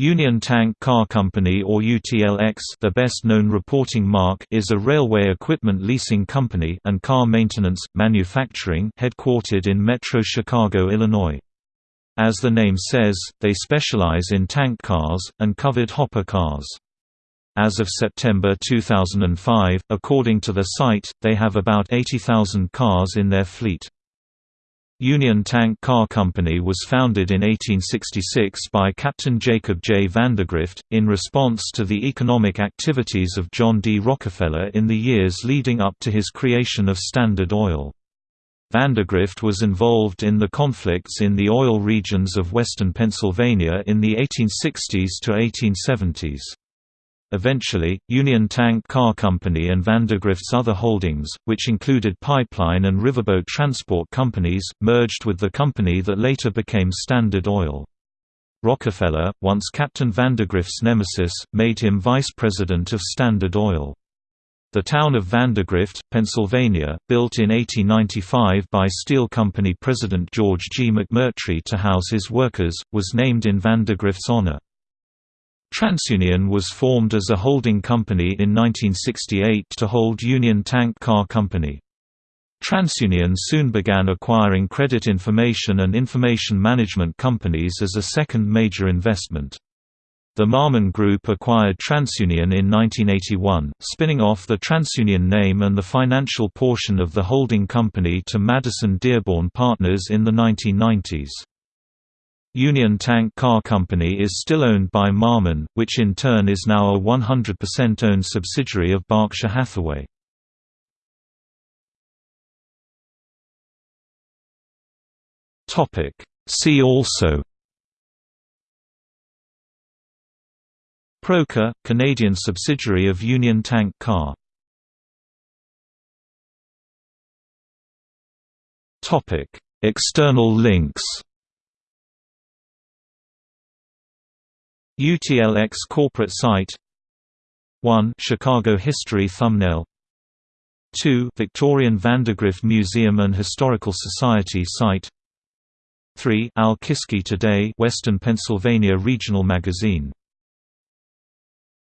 Union Tank Car Company or UTLX the best-known reporting mark is a railway equipment leasing company and car maintenance, manufacturing headquartered in Metro Chicago, Illinois. As the name says, they specialize in tank cars, and covered hopper cars. As of September 2005, according to the site, they have about 80,000 cars in their fleet. Union Tank Car Company was founded in 1866 by Captain Jacob J. Vandergrift, in response to the economic activities of John D. Rockefeller in the years leading up to his creation of Standard Oil. Vandergrift was involved in the conflicts in the oil regions of western Pennsylvania in the 1860s to 1870s. Eventually, Union Tank Car Company and Vandergrift's other holdings, which included pipeline and riverboat transport companies, merged with the company that later became Standard Oil. Rockefeller, once Captain Vandergrift's nemesis, made him vice president of Standard Oil. The town of Vandergrift, Pennsylvania, built in 1895 by steel company president George G. McMurtry to house his workers, was named in Vandergrift's honor. TransUnion was formed as a holding company in 1968 to hold Union Tank Car Company. TransUnion soon began acquiring credit information and information management companies as a second major investment. The Marmon Group acquired TransUnion in 1981, spinning off the TransUnion name and the financial portion of the holding company to Madison Dearborn Partners in the 1990s. Union Tank Car Company is still owned by Marmon, which in turn is now a 100% owned subsidiary of Berkshire Hathaway. See also Procor, Canadian subsidiary of Union Tank Car. External links UTLX corporate site. 1 Chicago History Thumbnail. 2 Victorian Vandergrift Museum and Historical Society site. 3 Alle-Kiski Today Western Pennsylvania Regional Magazine